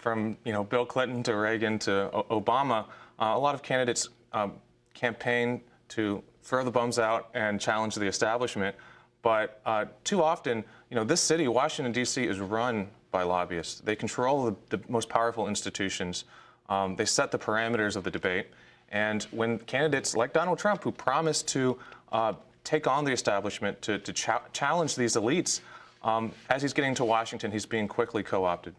from you know Bill Clinton to Reagan to o Obama, uh, a lot of candidates um, campaign to throw the bums out and challenge the establishment. But uh, too often, you know, this city, Washington, D.C., is run by lobbyists. They control the, the most powerful institutions. Um, they set the parameters of the debate. And when candidates like Donald Trump, who promised to uh, take on the establishment, to, to ch challenge these elites, um, as he's getting to Washington, he's being quickly co-opted.